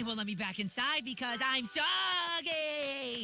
they won't let me back inside because I'm soggy!